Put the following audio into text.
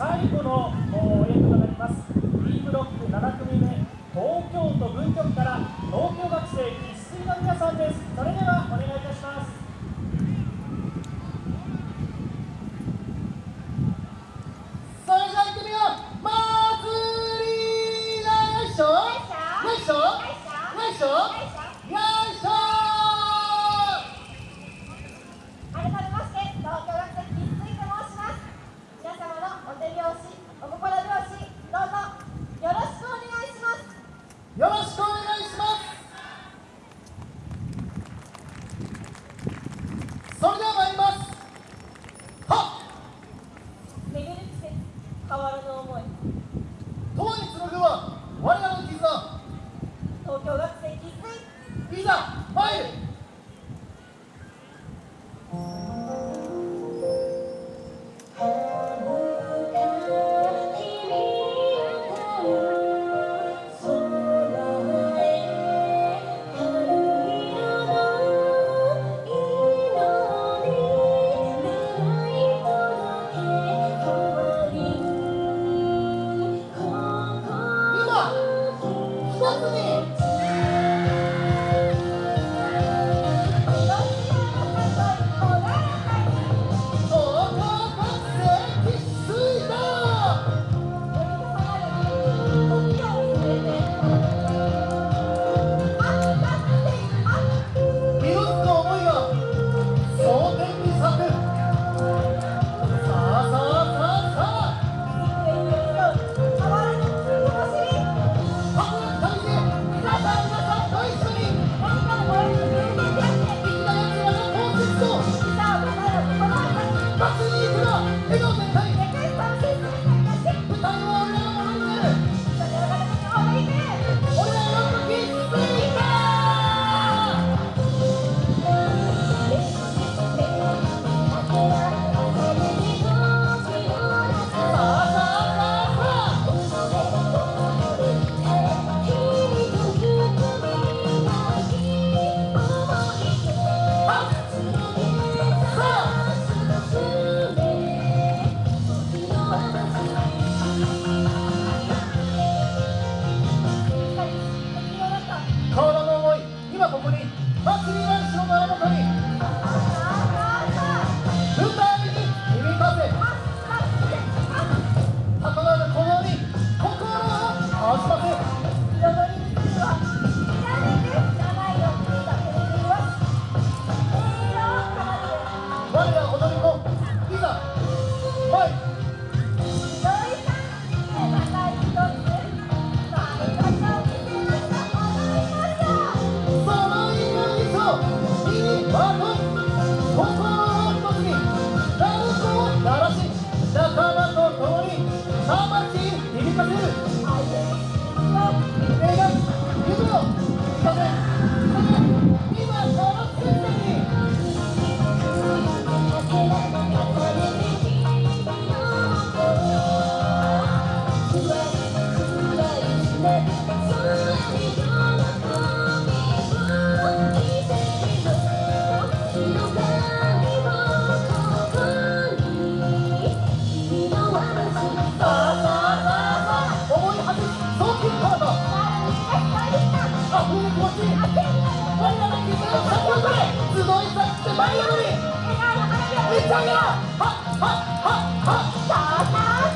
最後の演舞となります。B ブロック7組目東京都文局から東京学生一粋の皆さんです。それではお願いいたします。それじゃあ行ってみよう。祭りよいしょよいしょよいしょ下一个哈哈哈哈傻